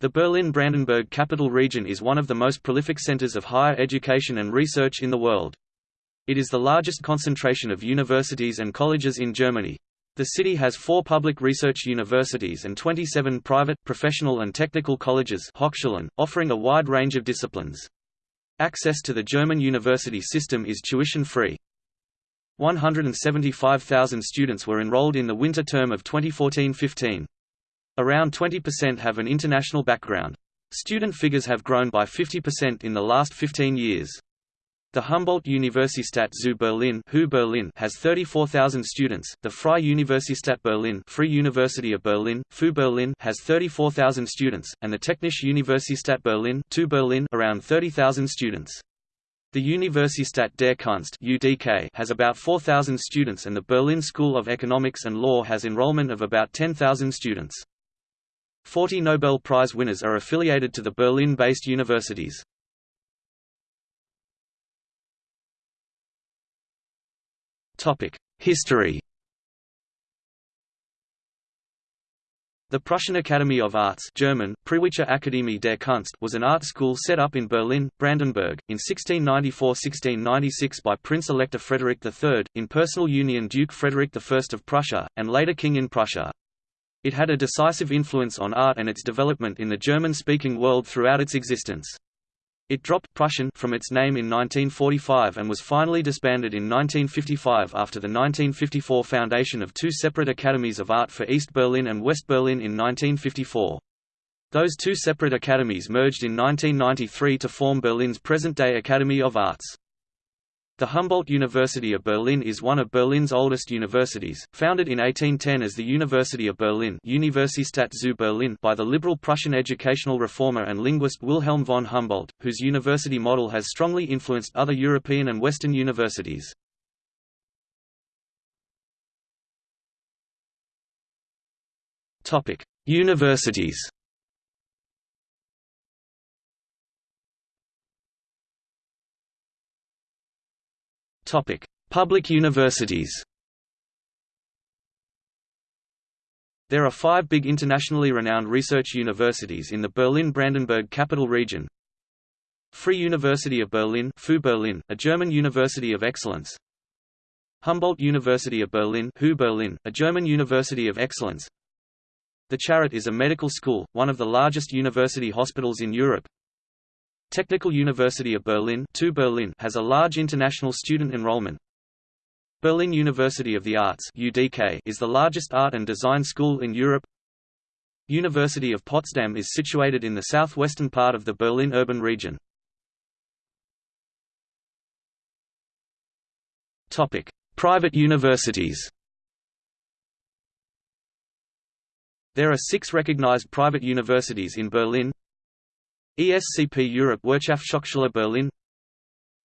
The Berlin-Brandenburg capital region is one of the most prolific centers of higher education and research in the world. It is the largest concentration of universities and colleges in Germany. The city has four public research universities and 27 private, professional and technical colleges Hochschulen, offering a wide range of disciplines. Access to the German university system is tuition-free. 175,000 students were enrolled in the winter term of 2014-15. Around 20% have an international background. Student figures have grown by 50% in the last 15 years. The Humboldt Universität zu Berlin, HU Berlin has 34,000 students. The Freie Universität Berlin, Free University of Berlin, FU Berlin has 34,000 students, and the Technische Universität Berlin, TU Berlin around 30,000 students. The Universität der Kunst (UDK) has about 4,000 students and the Berlin School of Economics and Law has enrollment of about 10,000 students. Forty Nobel Prize winners are affiliated to the Berlin-based universities. History The Prussian Academy of Arts German, Preußische Akademie der Kunst was an art school set up in Berlin, Brandenburg, in 1694–1696 by Prince-Elector Frederick III, in personal union Duke Frederick I of Prussia, and later King in Prussia. It had a decisive influence on art and its development in the German-speaking world throughout its existence. It dropped Prussian from its name in 1945 and was finally disbanded in 1955 after the 1954 foundation of two separate academies of art for East Berlin and West Berlin in 1954. Those two separate academies merged in 1993 to form Berlin's present-day Academy of Arts. The Humboldt University of Berlin is one of Berlin's oldest universities, founded in 1810 as the University of Berlin Universität zu Berlin by the liberal Prussian educational reformer and linguist Wilhelm von Humboldt, whose university model has strongly influenced other European and Western universities. Universities Topic: Public universities. There are five big internationally renowned research universities in the Berlin-Brandenburg capital region. Free University of Berlin, FU Berlin, a German university of excellence. Humboldt University of Berlin, HU Berlin, a German university of excellence. The Charité is a medical school, one of the largest university hospitals in Europe, Technical University of Berlin, Berlin has a large international student enrollment. Berlin University of the Arts (UDK) is the largest art and design school in Europe. University of Potsdam is situated in the southwestern part of the Berlin urban region. Topic: Private universities. There are six recognized private universities in Berlin ESCP Europe Wirtschaftshochschule Berlin.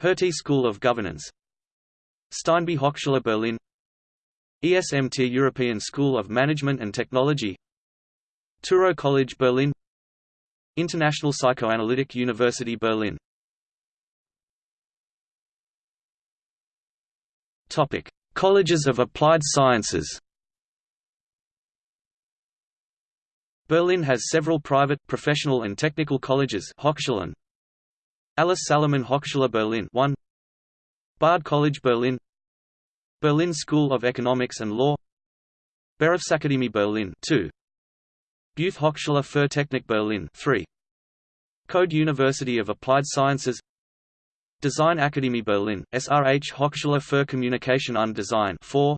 Hertie School of Governance. Steinbeis Hochschule Berlin. ESMT European School of Management and Technology. Touro College Berlin. International Psychoanalytic University Berlin. Topic: Colleges of Applied Sciences Berlin has several private, professional and technical colleges Hochschulen. Alice Salomon Hochschule Berlin 1 Bard College Berlin. Berlin School of Economics and Law. Berufsakademie Berlin 2 Beuth Hochschule für Technik Berlin 3 Code University of Applied Sciences. Design Akademie Berlin, SRH Hochschule für Kommunikation und Design 4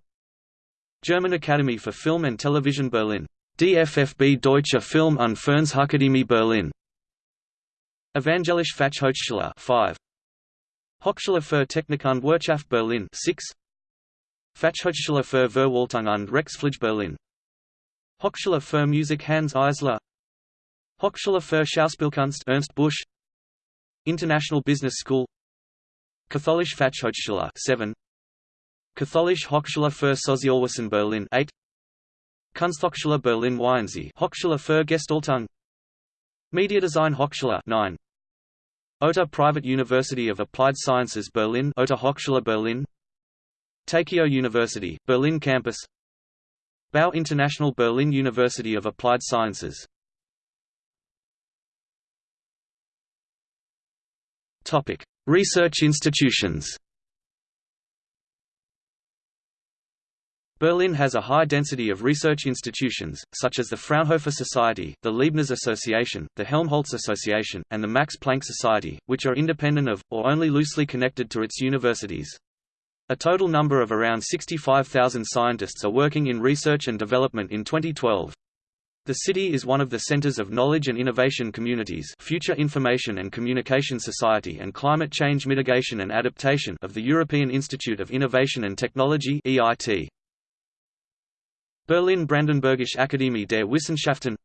German Academy for Film and Television Berlin DFFB Deutsche Film- und Fernsehakademie Berlin. Evangelische Fachhochschule 5 Hochschule für Technik und Wirtschaft Berlin 6 Fachhochschule für Verwaltung und Rechtspflege Berlin. Hochschule für Musik Hanns Eisler. Hochschule für Schauspielkunst Ernst Busch. International Business School. Katholische Fachhochschule 7 Katholische Hochschule für Sozialwesen Berlin 8 Kunsthochschule Berlin Weißensee Hochschule für Gestaltung. Mediadesign Hochschule 9 OTA Private University of Applied Sciences Berlin OTA Hochschule Berlin. Takeo University, Berlin campus. Bau International Berlin University of Applied Sciences. Research institutions. Berlin has a high density of research institutions, such as the Fraunhofer Society, the Leibniz Association, the Helmholtz Association, and the Max Planck Society, which are independent of, or only loosely connected to its universities. A total number of around 65,000 scientists are working in research and development in 2012. The city is one of the centers of knowledge and innovation communities Future Information and Communication Society and Climate Change Mitigation and Adaptation of the European Institute of Innovation and Technology EIT. Berlin-Brandenburgische Akademie der Wissenschaften.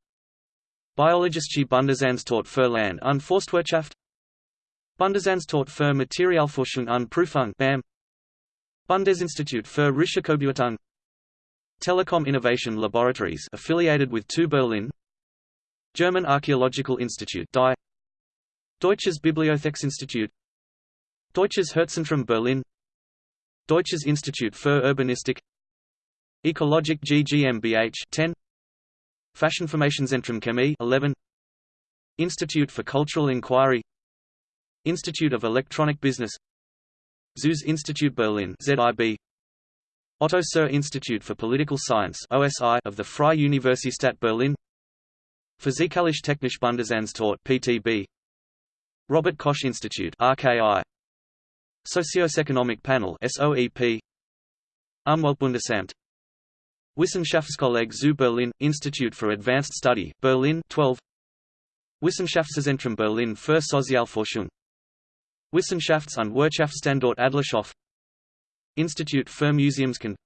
Biologische Bundesanstalt für Land- und Forstwirtschaft. Bundesanstalt für Materialforschung und Prüfung BAM Bundesinstitut für Risikobeurteilung. Telekom Innovation Laboratories affiliated with TU Berlin. German Archaeological Institute Deutsches Bibliotheksinstitut. Deutsches Herzzentrum Berlin. Deutsches Institut für Urbanistik Ecologic GmbH 10 Fachinformationszentrum Chemie 11 Institute for Cultural Inquiry. Institute of Electronic Business. Zuse Institute Berlin ZIB Otto Suhr Institute for Political Science OSI of the Freie Universität Berlin. Physikalisch-Technische Bundesanstalt PTB Robert Koch Institute RKI Socioeconomic Panel SOEP Umweltbundesamt Wissenschaftskolleg zu Berlin, Institute for Advanced Study, Berlin 12 Wissenschaftszentrum Berlin für Sozialforschung. Wissenschafts- und Wirtschaftsstandort Adlershof. Institute für Museumskunde.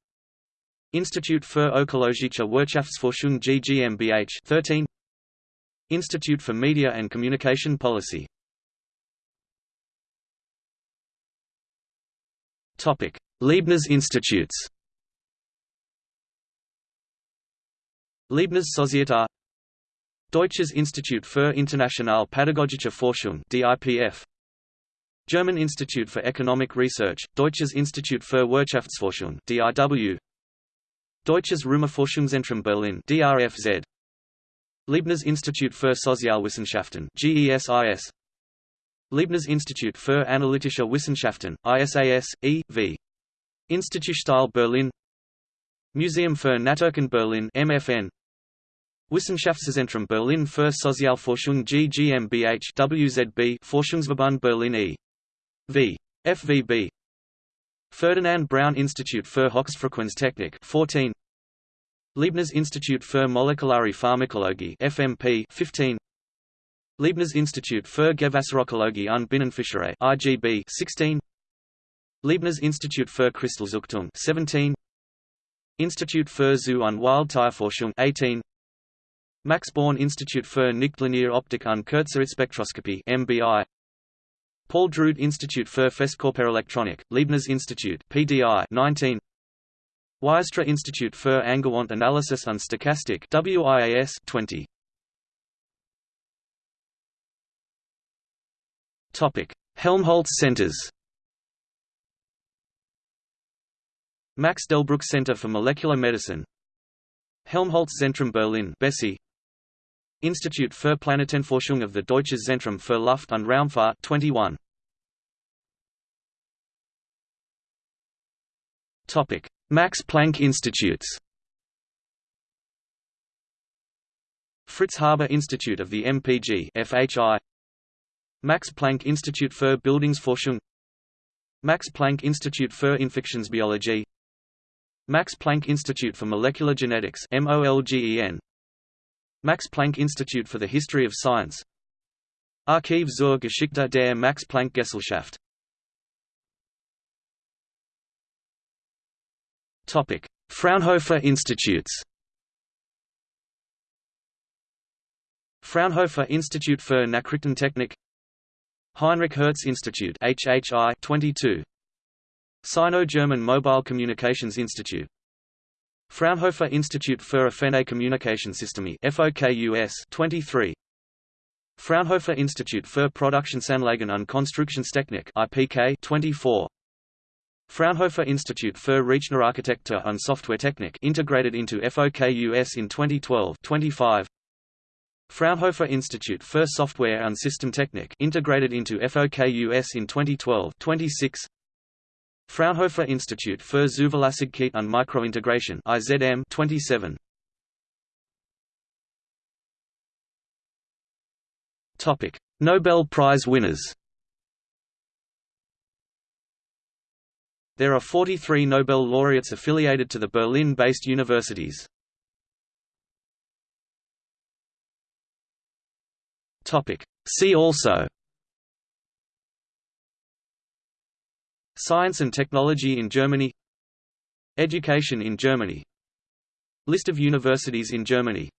Institute für Ökologische Wirtschaftsforschung GmbH 13 Institute for Media and Communication Policy. Leibniz Institutes Leibniz Sozietät Deutsches Institut für internationale Pädagogische Forschung DIPF German Institute for Economic Research, Deutsches Institut für Wirtschaftsforschung DIW Deutsches Rheuma-Forschungszentrum Berlin DRFZ Leibniz Institut für Sozialwissenschaften GESIS Leibniz Institut für Analytische Wissenschaften ISAS E.V. Institutsteil Berlin Museum für Naturkunde Berlin MFN Wissenschaftszentrum Berlin für Sozialforschung GmbH WZB Forschungsverband Berlin e.V. FVB Ferdinand Braun Institute für Hochfrequenztechnik 14 Leibniz Institute für Molekulare Pharmakologie FMP 15 Leibniz Institute für Gewässerökologie und Binnenfischerei IGB 16 Leibniz Institute für Kristallzüchtung 17 Institute für Zoo- und Wildtierforschung 18 Max Born Institute für Nichtlineare Optik und Kurzzeitspektroskopie MBI Paul Drude Institute für Festkörperelektronik, Leibniz Institute PDI 19 Weierstrass Institute für Angewandte Analysis und Stochastik WIAS 20 Topic Helmholtz Centers. Max Delbrück Center for Molecular Medicine. Helmholtz Zentrum Berlin BESSY Institut für Planetenforschung of the Deutsches Zentrum für Luft- und Raumfahrt 21. Topic: Max Planck Institutes. Fritz Haber Institute of the MPG FHI Max Planck Institute für Bildungsforschung. Max Planck Institute für Infektionsbiologie. Max Planck Institute for Molecular Genetics MOLGEN Max Planck Institute for the History of Science. Archiv zur Geschichte der Max Planck Gesellschaft. Fraunhofer Institutes. Fraunhofer Institute für Nachrichtentechnik. Heinrich Hertz Institute HHI 22 Sino-German Mobile Communications Institute Fraunhofer Institute für Offene Kommunikationssysteme FOKUS 23 Fraunhofer Institute für Produktionsanlagen und Konstruktionstechnik IPK 24 Fraunhofer Institute für Rechnerarchitektur und Softwaretechnik integrated into FOKUS in 2012 25 Fraunhofer Institute für Software und Systemtechnik integrated into FOKUS in 2012 26 Fraunhofer Institute für Zuverlässigkeit und Mikrointegration IZM 27 Topic Nobel Prize winners There are 43 Nobel laureates affiliated to the Berlin-based universities. Topic. See also Science and technology in Germany. Education in Germany. List of universities in Germany